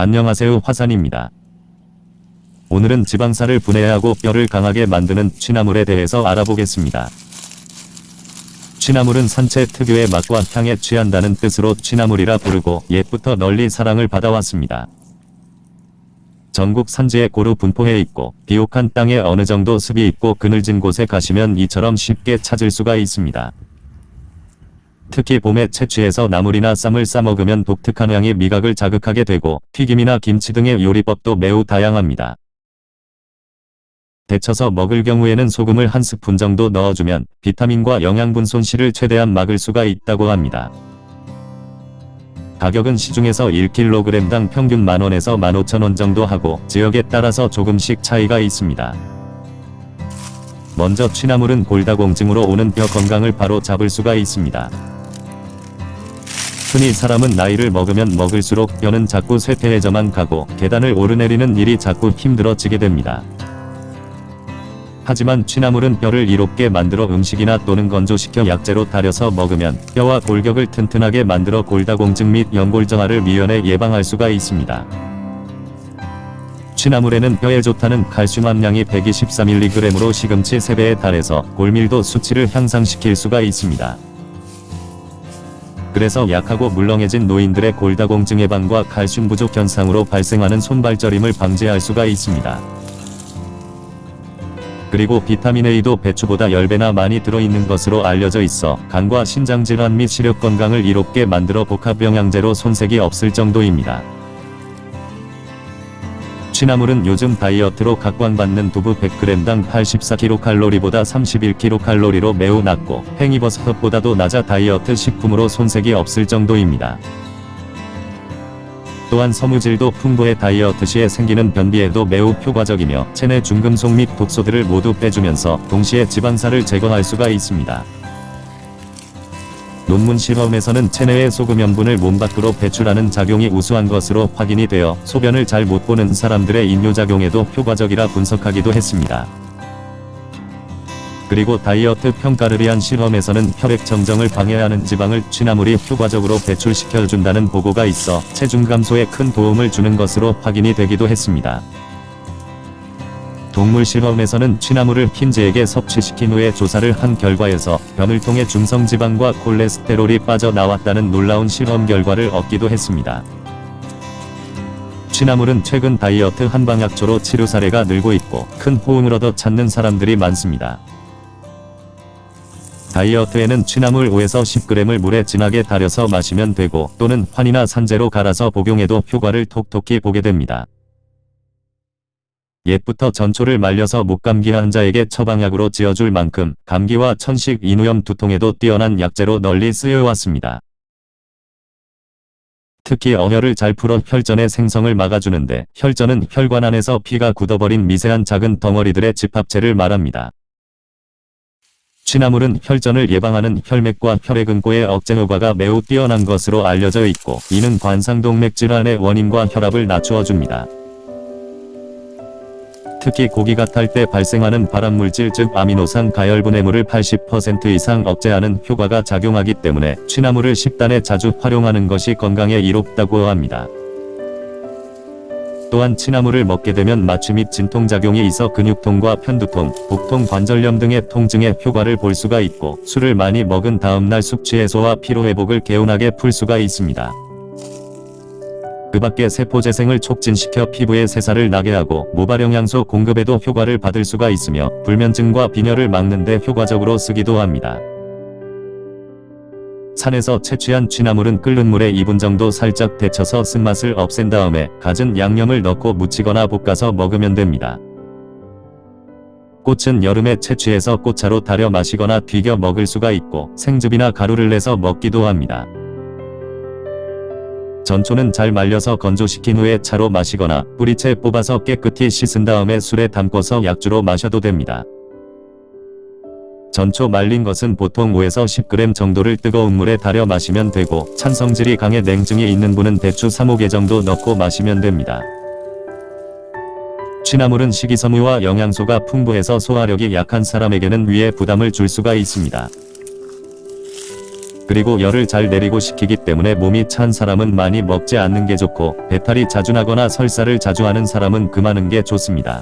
안녕하세요 화산입니다. 오늘은 지방살을 분해하고 뼈를 강하게 만드는 취나물에 대해서 알아보겠습니다. 취나물은 산채 특유의 맛과 향에 취한다는 뜻으로 취나물이라 부르고 옛부터 널리 사랑을 받아왔습니다. 전국 산지에 고루 분포해 있고 비옥한 땅에 어느 정도 습이 있고 그늘진 곳에 가시면 이처럼 쉽게 찾을 수가 있습니다. 특히 봄에 채취해서 나물이나 쌈을 싸먹으면 독특한 향이 미각을 자극하게 되고 튀김이나 김치 등의 요리법도 매우 다양합니다. 데쳐서 먹을 경우에는 소금을 한 스푼 정도 넣어주면 비타민과 영양분 손실을 최대한 막을 수가 있다고 합니다. 가격은 시중에서 1kg당 평균 만원에서 15,000원 정도 하고 지역에 따라서 조금씩 차이가 있습니다. 먼저 취나물은 골다공증으로 오는 뼈 건강을 바로 잡을 수가 있습니다. 흔히 사람은 나이를 먹으면 먹을수록 뼈는 자꾸 쇠퇴해져만 가고 계단을 오르내리는 일이 자꾸 힘들어지게 됩니다. 하지만 취나물은 뼈를 이롭게 만들어 음식이나 또는 건조시켜 약재로 달여서 먹으면 뼈와 골격을 튼튼하게 만들어 골다공증 및 연골정화를 미연에 예방할 수가 있습니다. 취나물에는 뼈에 좋다는 칼슘 함량이 123mg으로 시금치 3배에 달해서 골밀도 수치를 향상시킬 수가 있습니다. 그래서 약하고 물렁해진 노인들의 골다공증 예방과 칼슘 부족 현상으로 발생하는 손발저림을 방지할 수가 있습니다. 그리고 비타민 A도 배추보다 10배나 많이 들어있는 것으로 알려져 있어 간과 신장질환 및 시력 건강을 이롭게 만들어 복합영양제로 손색이 없을 정도입니다. 취나물은 요즘 다이어트로 각광받는 두부 100g당 84kcal보다 31kcal로 매우 낮고 팽이버섯보다도 낮아 다이어트 식품으로 손색이 없을 정도입니다. 또한 섬유질도 풍부해 다이어트 시에 생기는 변비에도 매우 효과적이며 체내 중금속 및 독소들을 모두 빼주면서 동시에 지방살을 제거할 수가 있습니다. 논문 실험에서는 체내의 소금 염분을 몸 밖으로 배출하는 작용이 우수한 것으로 확인이 되어 소변을 잘 못 보는 사람들의 인뇨작용에도 효과적이라 분석하기도 했습니다. 그리고 다이어트 평가를 위한 실험에서는 혈액 정정을 방해하는 지방을 취나물이 효과적으로 배출시켜준다는 보고가 있어 체중 감소에 큰 도움을 주는 것으로 확인이 되기도 했습니다. 동물 실험에서는 취나물을 흰재에게 섭취시킨 후에 조사를 한 결과에서 변을 통해 중성지방과 콜레스테롤이 빠져나왔다는 놀라운 실험 결과를 얻기도 했습니다. 취나물은 최근 다이어트 한방약초로 치료 사례가 늘고 있고 큰 호응을 얻어 찾는 사람들이 많습니다. 다이어트에는 취나물 5에서 10g을 물에 진하게 달여서 마시면 되고 또는 환이나 산재로 갈아서 복용해도 효과를 톡톡히 보게 됩니다. 옛부터 전초를 말려서 목감기 환자에게 처방약으로 지어줄 만큼 감기와 천식, 인후염, 두통에도 뛰어난 약재로 널리 쓰여왔습니다. 특히 어혈을 잘 풀어 혈전의 생성을 막아주는데 혈전은 혈관 안에서 피가 굳어버린 미세한 작은 덩어리들의 집합체를 말합니다. 취나물은 혈전을 예방하는 혈맥과 혈액응고의 억제 효과가 매우 뛰어난 것으로 알려져 있고 이는 관상동맥 질환의 원인과 혈압을 낮추어 줍니다. 특히 고기가 탈 때 발생하는 발암물질 즉 아미노산 가열분해물을 80% 이상 억제하는 효과가 작용하기 때문에 취나물을 식단에 자주 활용하는 것이 건강에 이롭다고 합니다. 또한 취나물을 먹게 되면 마취 및 진통작용이 있어 근육통과 편두통, 복통, 관절염 등의 통증에 효과를 볼 수가 있고 술을 많이 먹은 다음날 숙취 해소와 피로회복을 개운하게 풀 수가 있습니다. 그 밖에 세포재생을 촉진시켜 피부에 새살을 나게 하고 모발영양소 공급에도 효과를 받을 수가 있으며 불면증과 빈혈을 막는 데 효과적으로 쓰기도 합니다. 산에서 채취한 취나물은 끓는 물에 2분 정도 살짝 데쳐서 쓴맛을 없앤 다음에 갖은 양념을 넣고 무치거나 볶아서 먹으면 됩니다. 꽃은 여름에 채취해서 꽃차로 달여 마시거나 튀겨 먹을 수가 있고 생즙이나 가루를 내서 먹기도 합니다. 전초는 잘 말려서 건조시킨 후에 차로 마시거나 뿌리채 뽑아서 깨끗이 씻은 다음에 술에 담궈서 약주로 마셔도 됩니다. 전초 말린 것은 보통 5에서 10g 정도를 뜨거운 물에 달여 마시면 되고 찬성질이 강해 냉증이 있는 분은 대추 3-5개 정도 넣고 마시면 됩니다. 취나물은 식이섬유와 영양소가 풍부해서 소화력이 약한 사람에게는 위에 부담을 줄 수가 있습니다. 그리고 열을 잘 내리고 식히기 때문에 몸이 찬 사람은 많이 먹지 않는 게 좋고 배탈이 자주 나거나 설사를 자주 하는 사람은 금하는 게 좋습니다.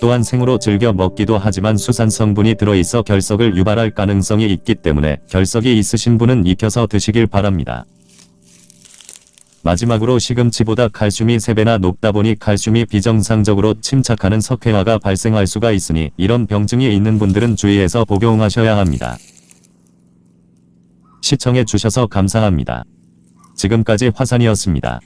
또한 생으로 즐겨 먹기도 하지만 수산 성분이 들어있어 결석을 유발할 가능성이 있기 때문에 결석이 있으신 분은 익혀서 드시길 바랍니다. 마지막으로 시금치보다 칼슘이 3배나 높다 보니 칼슘이 비정상적으로 침착하는 석회화가 발생할 수가 있으니 이런 병증이 있는 분들은 주의해서 복용하셔야 합니다. 시청해 주셔서 감사합니다. 지금까지 화산이었습니다.